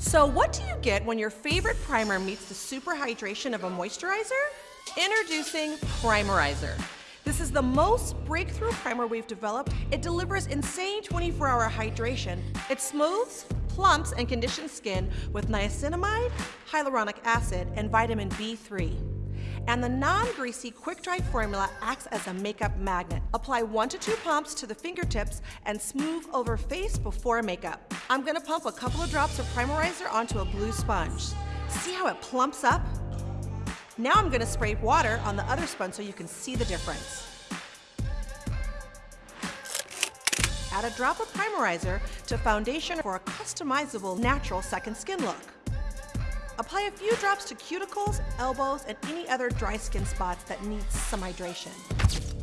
So what do you get when your favorite primer meets the super hydration of a moisturizer? Introducing Primerizer. This is the most breakthrough primer we've developed. It delivers insane 24-hour hydration. It smooths, plumps, and conditions skin with niacinamide, hyaluronic acid, and vitamin B3. And the non-greasy quick dry formula acts as a makeup magnet. Apply one to two pumps to the fingertips and smooth over face before makeup. I'm gonna pump a couple of drops of Primerizer onto a blue sponge. See how it plumps up? Now I'm gonna spray water on the other sponge so you can see the difference. Add a drop of Primerizer to foundation for a customizable natural second skin look. Apply a few drops to cuticles, elbows, and any other dry skin spots that need some hydration.